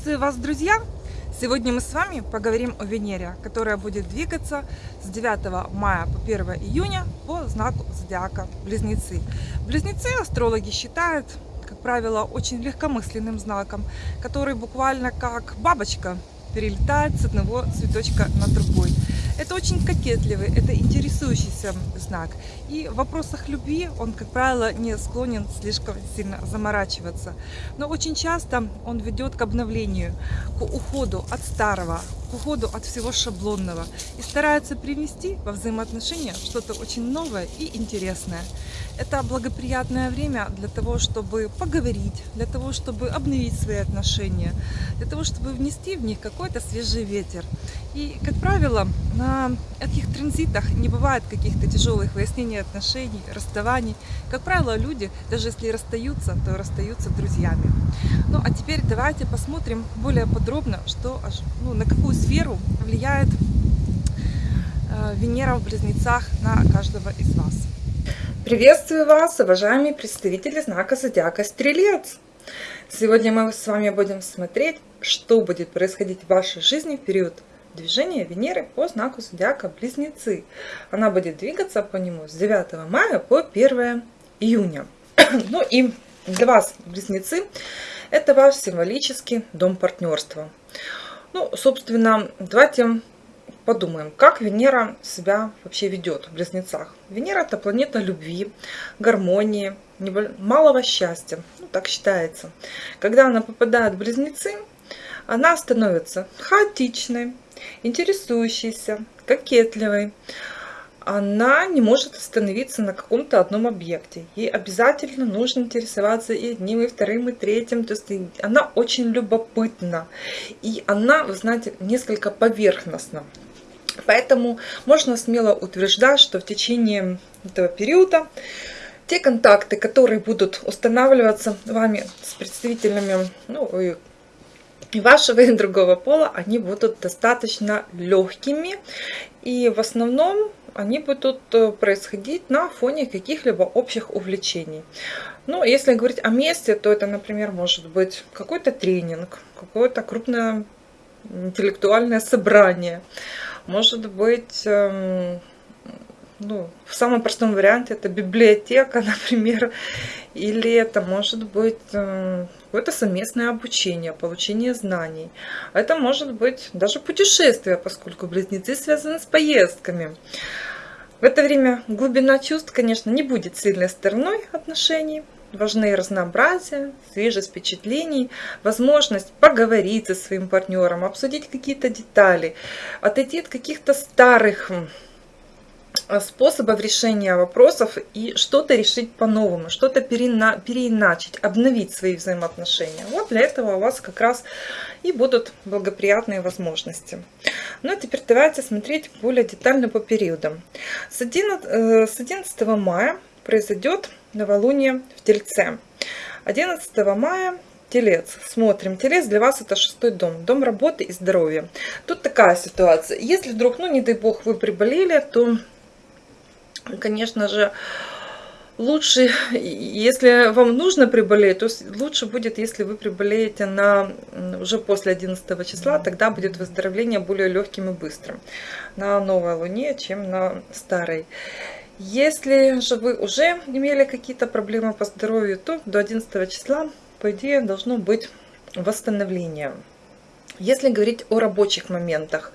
Приветствую вас, друзья! Сегодня мы с вами поговорим о Венере, которая будет двигаться с 9 мая по 1 июня по знаку зодиака Близнецы. Близнецы астрологи считают, как правило, очень легкомысленным знаком, который буквально как бабочка перелетает с одного цветочка на другой. Это очень кокетливый, это интересующийся знак. И в вопросах любви он, как правило, не склонен слишком сильно заморачиваться. Но очень часто он ведет к обновлению, к уходу от старого, к уходу от всего шаблонного. И старается привнести во взаимоотношения что-то очень новое и интересное. Это благоприятное время для того, чтобы поговорить, для того, чтобы обновить свои отношения, для того, чтобы внести в них какой-то свежий ветер. И, как правило, на этих транзитах не бывает каких-то тяжелых выяснений отношений, расставаний. Как правило, люди, даже если расстаются, то расстаются друзьями. Ну, а теперь давайте посмотрим более подробно, что, ну, на какую сферу влияет э, Венера в Близнецах на каждого из вас. Приветствую вас, уважаемые представители знака Зодиака Стрелец! Сегодня мы с вами будем смотреть, что будет происходить в вашей жизни в период движение Венеры по знаку зодиака Близнецы. Она будет двигаться по нему с 9 мая по 1 июня. ну и для вас, Близнецы, это ваш символический дом партнерства. Ну, собственно, давайте подумаем, как Венера себя вообще ведет в Близнецах. Венера – это планета любви, гармонии, малого счастья, ну, так считается. Когда она попадает в Близнецы, она становится хаотичной, интересующейся, кокетливой, она не может остановиться на каком-то одном объекте. Ей обязательно нужно интересоваться и одним, и вторым, и третьим. То есть она очень любопытна. И она, вы знаете, несколько поверхностна. Поэтому можно смело утверждать, что в течение этого периода те контакты, которые будут устанавливаться вами с представителями ну, и вашего и другого пола, они будут достаточно легкими. И в основном они будут э, происходить на фоне каких-либо общих увлечений. Ну, если говорить о месте, то это, например, может быть какой-то тренинг, какое-то крупное интеллектуальное собрание. Может быть, эм, ну, в самом простом варианте это библиотека, например, или это может быть эм, какое-то совместное обучение, получение знаний. Это может быть даже путешествие, поскольку близнецы связаны с поездками. В это время глубина чувств, конечно, не будет сильной стороной отношений. Важны разнообразие, свежесть впечатлений, возможность поговорить со своим партнером, обсудить какие-то детали, отойти от каких-то старых способов решения вопросов и что-то решить по-новому, что-то переиначить, обновить свои взаимоотношения. Вот для этого у вас как раз и будут благоприятные возможности. Ну а теперь давайте смотреть более детально по периодам. С 11, э, с 11 мая произойдет новолуние в Тельце. 11 мая Телец. Смотрим. Телец для вас это шестой дом. Дом работы и здоровья. Тут такая ситуация. Если вдруг, ну не дай бог, вы приболели, то конечно же, лучше, если вам нужно приболеть, то лучше будет, если вы приболеете на, уже после 11 числа, тогда будет выздоровление более легким и быстрым на новой луне, чем на старой. Если же вы уже имели какие-то проблемы по здоровью, то до 11 числа, по идее, должно быть восстановление. Если говорить о рабочих моментах,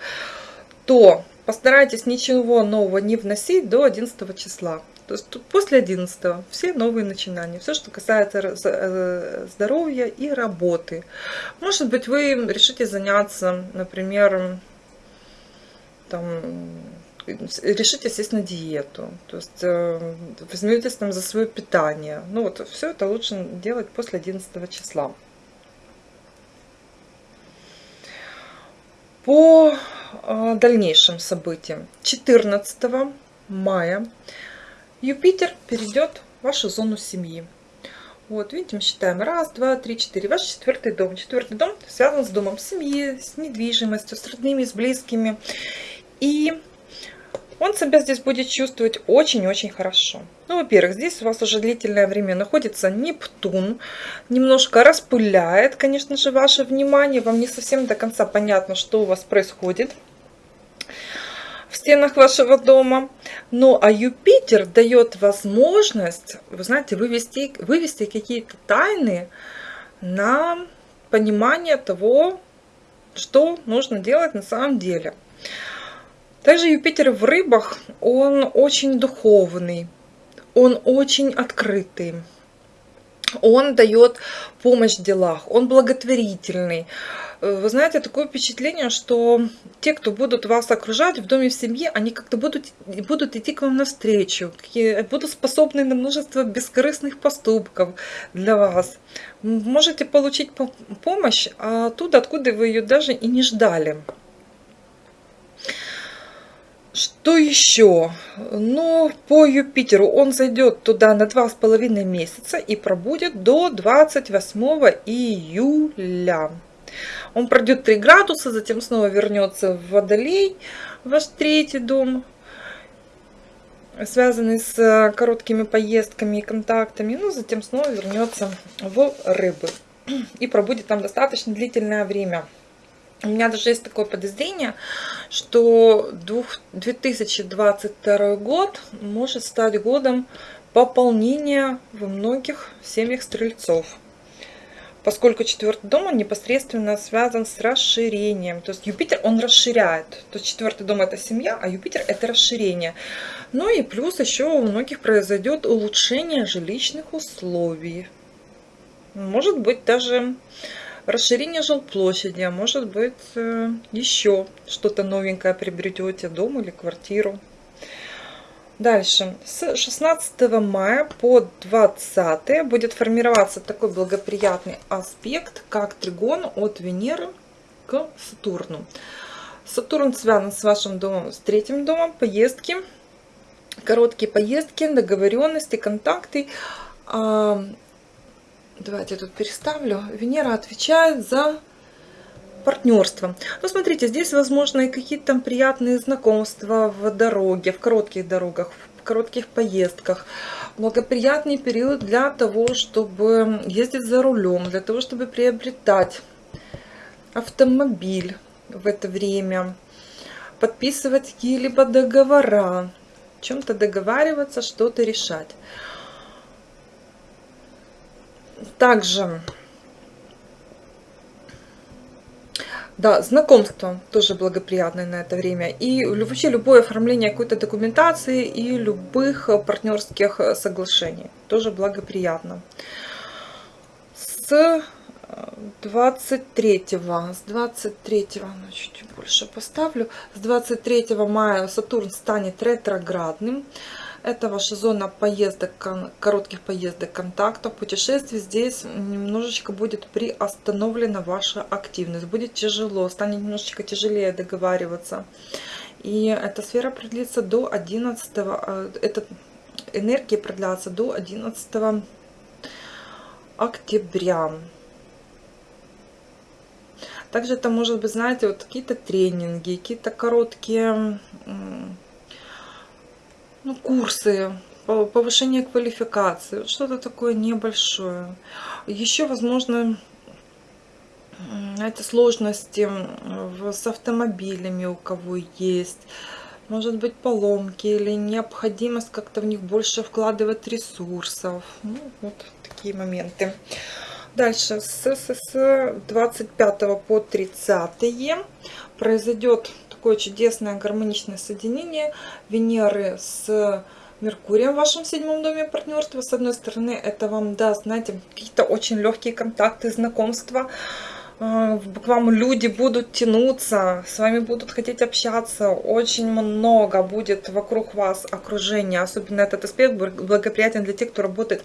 то Постарайтесь ничего нового не вносить до 11 числа. То есть после 11 все новые начинания, все, что касается э, здоровья и работы. Может быть, вы решите заняться, например, там, решите сесть на диету, то есть э, возьметесь там за свое питание. Ну вот, все это лучше делать после 11 числа. По дальнейшим событиям. 14 мая Юпитер перейдет в вашу зону семьи. Вот, видите, мы считаем. Раз, два, три, четыре. Ваш четвертый дом. Четвертый дом связан с домом семьи, с недвижимостью, с родными, с близкими. И он себя здесь будет чувствовать очень-очень хорошо. Ну, во-первых, здесь у вас уже длительное время находится Нептун, немножко распыляет, конечно же, ваше внимание, вам не совсем до конца понятно, что у вас происходит в стенах вашего дома. Ну, а Юпитер дает возможность, вы знаете, вывести, вывести какие-то тайны на понимание того, что нужно делать на самом деле. Также Юпитер в рыбах, он очень духовный, он очень открытый, он дает помощь в делах, он благотворительный. Э, вы знаете, такое впечатление, что те, кто будут вас окружать в доме, в семье, они как-то будут, будут идти к вам навстречу, будут способны на множество бескорыстных поступков для вас. Можете получить помощь оттуда, откуда вы ее даже и не ждали. Что еще? Ну, по Юпитеру он зайдет туда на два с половиной месяца и пробудет до 28 июля. Он пройдет 3 градуса, затем снова вернется в Водолей, ваш третий дом, связанный с короткими поездками и контактами. Ну, затем снова вернется в Рыбы и пробудет там достаточно длительное время. У меня даже есть такое подозрение, что 2022 год может стать годом пополнения во многих семьях стрельцов. Поскольку четвертый дом он непосредственно связан с расширением. То есть Юпитер он расширяет. То есть четвертый дом это семья, а Юпитер это расширение. Ну и плюс еще у многих произойдет улучшение жилищных условий. Может быть даже расширение жилплощади, а может быть э, еще что-то новенькое приобретете, дом или квартиру. Дальше, с 16 мая по 20 будет формироваться такой благоприятный аспект, как тригон от Венеры к Сатурну. Сатурн связан с вашим домом, с третьим домом, поездки, короткие поездки, договоренности, контакты. Давайте я тут переставлю. Венера отвечает за партнерство. Ну, смотрите, здесь, возможно, и какие-то там приятные знакомства в дороге, в коротких дорогах, в коротких поездках. Благоприятный период для того, чтобы ездить за рулем, для того, чтобы приобретать автомобиль в это время, подписывать какие-либо договора, чем-то договариваться, что-то решать. Также, да, знакомство тоже благоприятное на это время. И вообще любое оформление какой-то документации и любых партнерских соглашений тоже благоприятно. С 23 с 23 ну, чуть больше поставлю с 23 мая сатурн станет ретроградным это ваша зона поездок, коротких поездок, контактов, путешествий. Здесь немножечко будет приостановлена ваша активность. Будет тяжело, станет немножечко тяжелее договариваться. И эта сфера продлится до 11, э, эта энергия продлится до 11 октября. Также это может быть, знаете, вот какие-то тренинги, какие-то короткие ну, курсы, повышение квалификации, что-то такое небольшое. Еще, возможно, это сложности с автомобилями у кого есть. Может быть поломки или необходимость как-то в них больше вкладывать ресурсов. Ну, вот такие моменты. Дальше с, с, с 25 по 30 произойдет такое чудесное гармоничное соединение Венеры с Меркурием в вашем седьмом доме партнерства. С одной стороны, это вам даст, знаете, какие-то очень легкие контакты, знакомства. А, к вам люди будут тянуться, с вами будут хотеть общаться. Очень много будет вокруг вас окружения. Особенно этот аспект благоприятен для тех, кто работает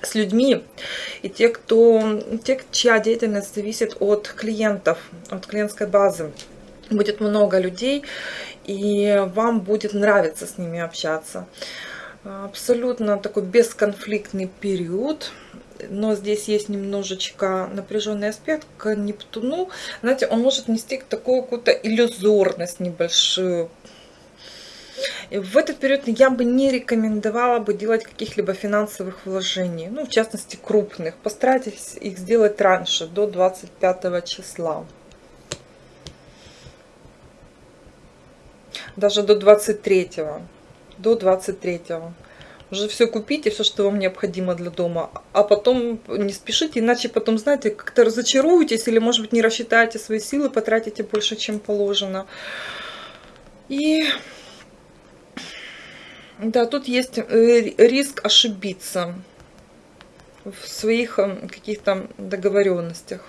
с людьми и те, кто, те, чья деятельность зависит от клиентов, от клиентской базы будет много людей, и вам будет нравиться с ними общаться. Абсолютно такой бесконфликтный период, но здесь есть немножечко напряженный аспект к Нептуну. Знаете, он может нести такую какую-то иллюзорность небольшую. В этот период я бы не рекомендовала бы делать каких-либо финансовых вложений, ну, в частности, крупных. Постарайтесь их сделать раньше, до 25 числа. Даже до 23 до 23 уже все купите, все, что вам необходимо для дома, а потом не спешите, иначе потом, знаете, как-то разочаруетесь или, может быть, не рассчитаете свои силы, потратите больше, чем положено. И да, тут есть э, риск ошибиться в своих э, каких-то договоренностях,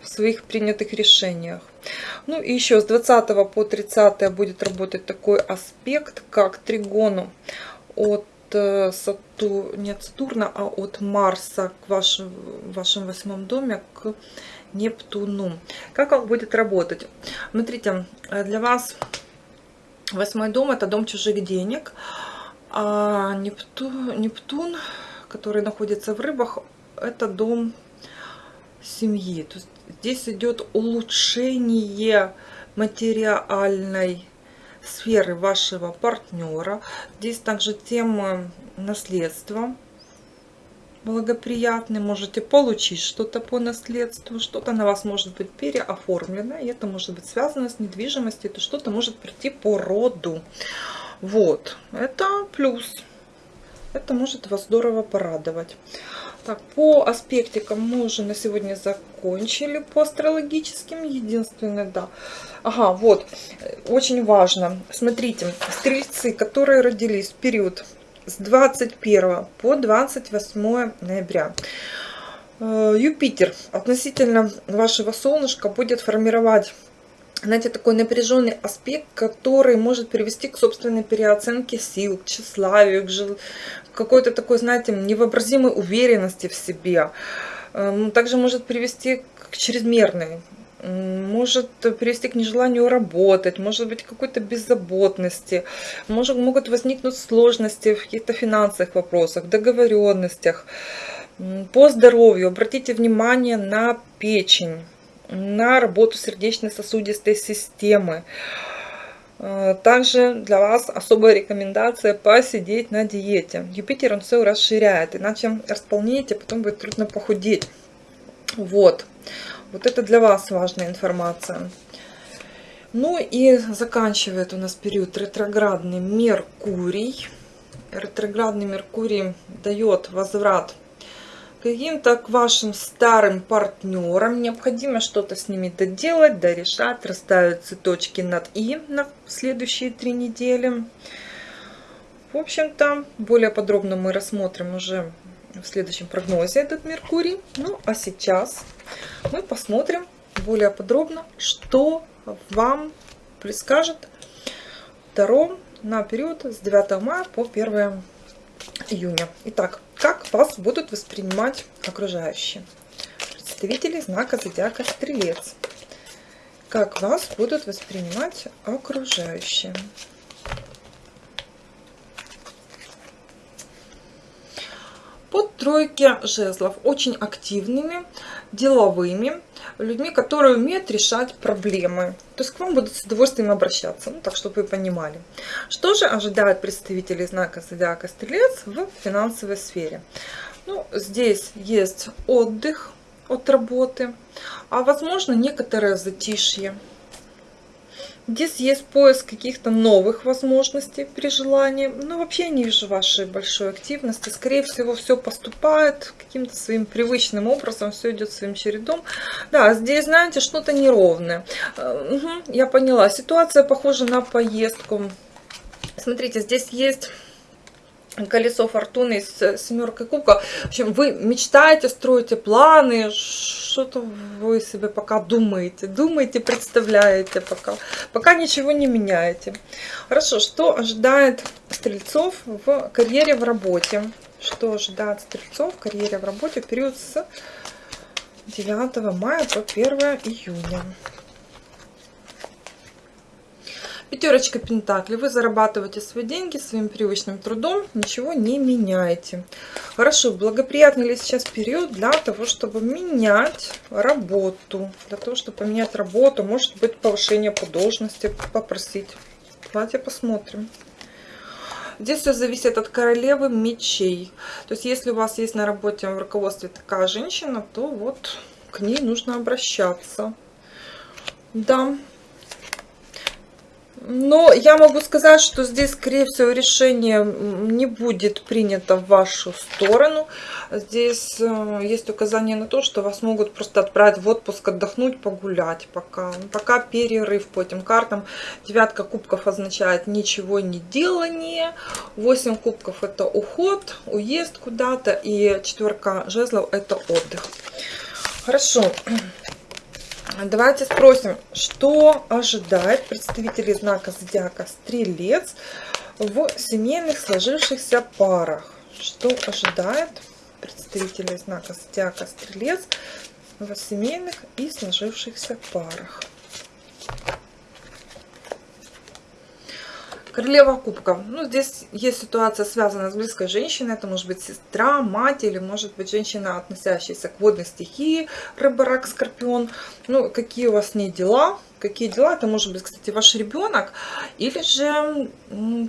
в своих принятых решениях. Ну и еще с 20 по 30 будет работать такой аспект, как тригону от э, Сату... не от Сатурна, а от Марса к вашему, вашем восьмом доме к Нептуну. Как он будет работать? Смотрите, э, для вас восьмой дом это дом чужих денег, а Нептун, Нептун который находится в рыбах, это дом семьи. То есть здесь идет улучшение материальной сферы вашего партнера. Здесь также тема наследства благоприятный, можете получить что-то по наследству, что-то на вас может быть переоформлено, и это может быть связано с недвижимостью, это что-то может прийти по роду. Вот, это плюс. Это может вас здорово порадовать. Так, по аспектикам мы уже на сегодня закончили по астрологическим. Единственное, да. Ага, вот, очень важно. Смотрите, стрельцы, которые родились в период с 21 по 28 ноября. Э, Юпитер относительно вашего солнышка будет формировать знаете, такой напряженный аспект, который может привести к собственной переоценке сил, к тщеславию, к какой-то такой, знаете, невообразимой уверенности в себе. Эм, также может привести к чрезмерной может привести к нежеланию работать, может быть какой-то беззаботности, может, могут возникнуть сложности в каких-то финансовых вопросах, договоренностях. По здоровью обратите внимание на печень, на работу сердечно-сосудистой системы. Э, также для вас особая рекомендация посидеть на диете. Юпитер он все расширяет, иначе располнеете, потом будет трудно похудеть. Вот. Вот это для вас важная информация. Ну и заканчивает у нас период ретроградный Меркурий. Ретроградный Меркурий дает возврат каким-то к вашим старым партнерам. Необходимо что-то с ними доделать, дорешать, расставить цветочки над «и» на следующие три недели. В общем-то, более подробно мы рассмотрим уже в следующем прогнозе этот Меркурий. Ну, а сейчас мы посмотрим более подробно, что вам предскажет Таро на период с 9 мая по 1 июня. Итак, как вас будут воспринимать окружающие? Представители знака зодиака Стрелец. Как вас будут воспринимать окружающие? Под тройки жезлов очень активными, деловыми, людьми, которые умеют решать проблемы. То есть к вам будут с удовольствием обращаться, ну, так чтобы вы понимали. Что же ожидает представителей знака Зодиака Стрелец в финансовой сфере? Ну, здесь есть отдых от работы, а возможно некоторое затишье. Здесь есть поиск каких-то новых возможностей при желании. Но вообще не вижу вашей большой активности. Скорее всего, все поступает каким-то своим привычным образом, все идет своим чередом. Да, здесь, знаете, что-то неровное. Угу, я поняла. Ситуация похожа на поездку. Смотрите, здесь есть колесо фортуны с семеркой кубка. В общем, вы мечтаете, строите планы, что-то вы себе пока думаете, думаете, представляете пока, пока ничего не меняете. Хорошо, что ожидает стрельцов в карьере, в работе? Что ожидает стрельцов в карьере, в работе в период с 9 мая по 1 июня? Пятерочка Пентаклей. Вы зарабатываете свои деньги своим привычным трудом, ничего не меняете. Хорошо, благоприятный ли сейчас период для того, чтобы менять работу? Для того, чтобы поменять работу, может быть повышение по должности, попросить Давайте посмотрим. Здесь все зависит от королевы мечей. То есть, если у вас есть на работе в руководстве такая женщина, то вот к ней нужно обращаться. Да, но я могу сказать, что здесь, скорее всего, решение не будет принято в вашу сторону. Здесь э, есть указание на то, что вас могут просто отправить в отпуск, отдохнуть, погулять пока. Пока перерыв по этим картам. Девятка кубков означает ничего не делание. Восемь кубков это уход, уезд куда-то. И четверка жезлов это отдых. Хорошо. Давайте спросим, что ожидает представителей знака зодиака Стрелец в семейных сложившихся парах? Что ожидает представителей знака зодиака Стрелец в семейных и сложившихся парах? Королева кубков. Ну, здесь есть ситуация, связанная с близкой женщиной. Это может быть сестра, мать или может быть женщина, относящаяся к водной стихии, рыба, рак, скорпион. Ну, какие у вас не дела, какие дела. Это может быть, кстати, ваш ребенок или же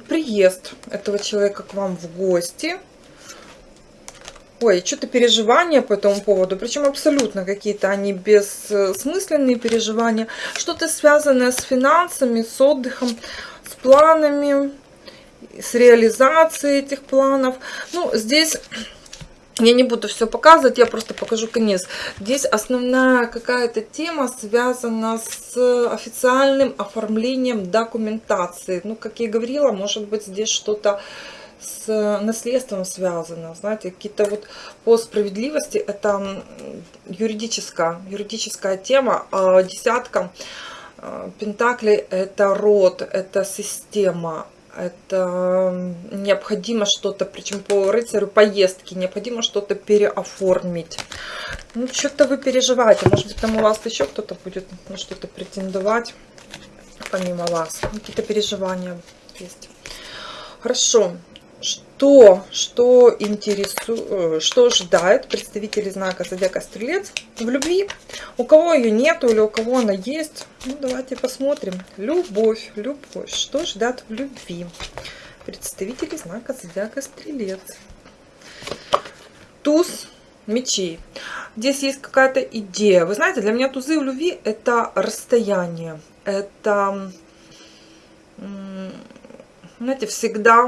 приезд этого человека к вам в гости. Ой, что-то переживания по этому поводу, причем абсолютно какие-то они бессмысленные переживания, что-то связанное с финансами, с отдыхом с планами, с реализацией этих планов. Ну, здесь я не буду все показывать, я просто покажу конец. Здесь основная какая-то тема связана с официальным оформлением документации. Ну, как я говорила, может быть здесь что-то с наследством связано. Знаете, какие-то вот по справедливости это юридическая, юридическая тема. А десятка Пентакли – это род, это система, это необходимо что-то, причем по рыцарю поездки, необходимо что-то переоформить. Ну, что-то вы переживаете, может быть, там у вас еще кто-то будет на что-то претендовать, помимо вас. Какие-то переживания есть. Хорошо, что, что интересует, э, что ожидает представители знака Зодиака Стрелец в любви. У кого ее нету или у кого она есть, ну давайте посмотрим. Любовь, любовь, что ждать в любви представители знака Зодиака Стрелец. Туз мечей. Здесь есть какая-то идея. Вы знаете, для меня тузы в любви это расстояние. Это знаете, всегда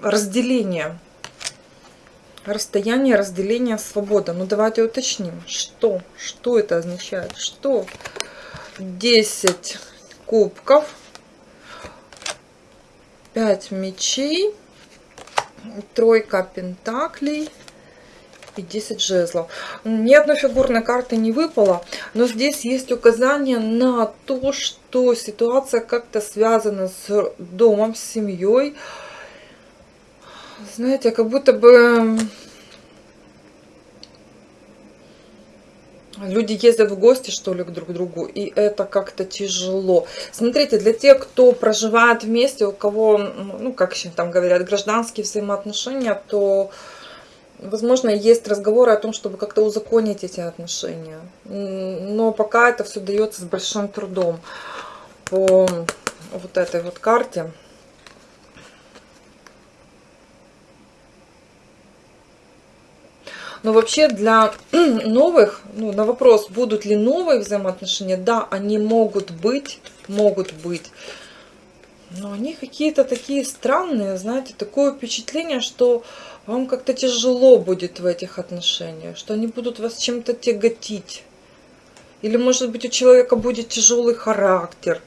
разделение. Расстояние, разделение, свобода. Ну, давайте уточним, что, что это означает. Что 10 кубков, 5 мечей, тройка пентаклей, и 10 жезлов. Ни одной фигурной карты не выпало, но здесь есть указание на то, что ситуация как-то связана с домом, с семьей. Знаете, как будто бы люди ездят в гости, что ли, к друг другу, и это как-то тяжело. Смотрите, для тех, кто проживает вместе, у кого, ну, как еще там говорят, гражданские взаимоотношения, то Возможно, есть разговоры о том, чтобы как-то узаконить эти отношения. Но пока это все дается с большим трудом по вот этой вот карте. Но вообще для новых, ну, на вопрос, будут ли новые взаимоотношения, да, они могут быть, могут быть. Но они какие-то такие странные, знаете, такое впечатление, что вам как-то тяжело будет в этих отношениях, что они будут вас чем-то тяготить. Или, может быть, у человека будет тяжелый характер.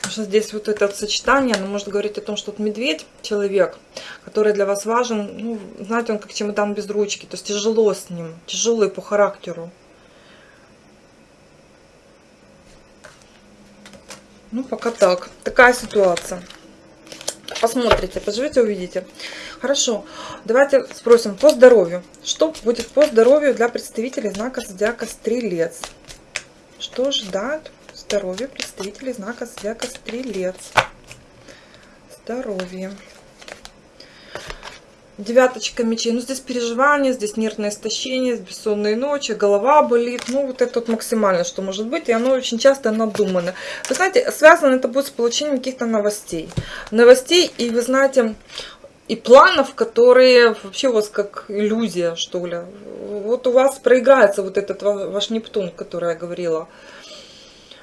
Потому что здесь вот это сочетание, оно может говорить о том, что вот медведь, человек, который для вас важен, ну, знаете, он как чемодан без ручки, то есть тяжело с ним, тяжелый по характеру. Ну, пока так. Такая ситуация. Посмотрите, поживете, увидите. Хорошо, давайте спросим по здоровью. Что будет по здоровью для представителей знака Зодиака Стрелец? Что ждать здоровье представителей знака Зодиака Стрелец? Здоровье. девяточка мечей. Ну, здесь переживания, здесь нервное истощение, бессонные ночи, голова болит. Ну, вот это вот максимально, что может быть. И оно очень часто надумано. Вы знаете, связано это будет с получением каких-то новостей. Новостей, и вы знаете, и планов, которые вообще у вас как иллюзия, что ли. Вот у вас проиграется вот этот ваш Нептун, который я говорила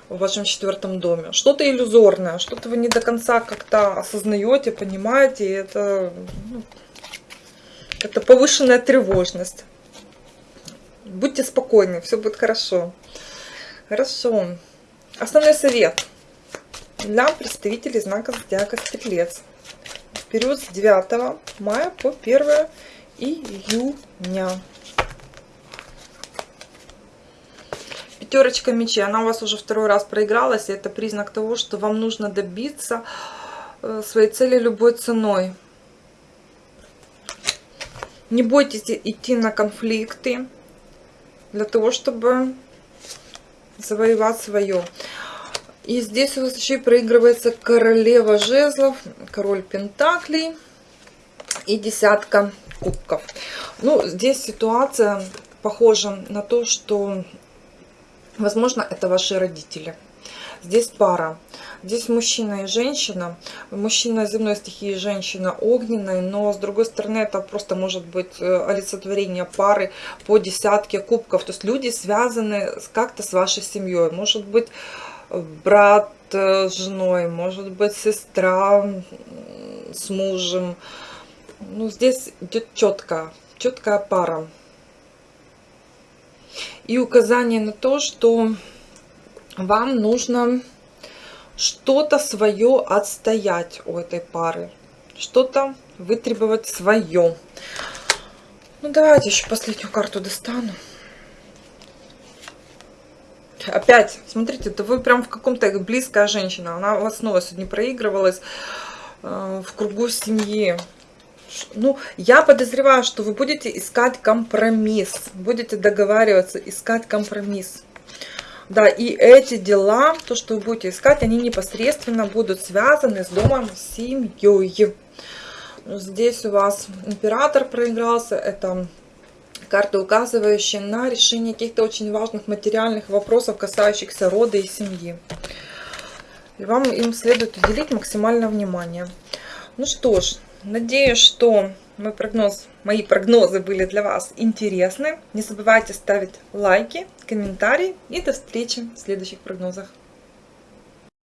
в вашем четвертом доме. Что-то иллюзорное, что-то вы не до конца как-то осознаете, понимаете. Это, ну, это повышенная тревожность. Будьте спокойны, все будет хорошо. Хорошо. Основной совет для представителей знака Зодиака Стрелец. Период с 9 мая по 1 июня. Пятерочка мечей, она у вас уже второй раз проигралась, и это признак того, что вам нужно добиться э, своей цели любой ценой. Не бойтесь идти на конфликты для того, чтобы завоевать свое. И здесь у вас еще и проигрывается королева жезлов, король пентаклей и десятка кубков. Ну, здесь ситуация похожа на то, что, возможно, это ваши родители. Здесь пара. Здесь мужчина и женщина. Мужчина земной стихии, женщина огненной. Но с другой стороны, это просто может быть э, олицетворение пары по десятке кубков. То есть люди связаны как-то с вашей семьей. Может быть, брат с женой, может быть, сестра с мужем. Ну, здесь идет четко, четкая пара. И указание на то, что вам нужно что-то свое отстоять у этой пары. Что-то вытребовать свое. Ну, давайте еще последнюю карту достану. Опять, смотрите, это вы прям в каком-то близкая женщина. Она у вас снова сегодня проигрывалась э, в кругу семьи. Ну, я подозреваю, что вы будете искать компромисс. Будете договариваться, искать компромисс. Да, и эти дела, то, что вы будете искать, они непосредственно будут связаны с домом, с семьей. Здесь у вас император проигрался, это карты, указывающие на решение каких-то очень важных материальных вопросов, касающихся рода и семьи. И вам им следует уделить максимальное внимание. Ну что ж, надеюсь, что мой прогноз, мои прогнозы были для вас интересны. Не забывайте ставить лайки, комментарии и до встречи в следующих прогнозах.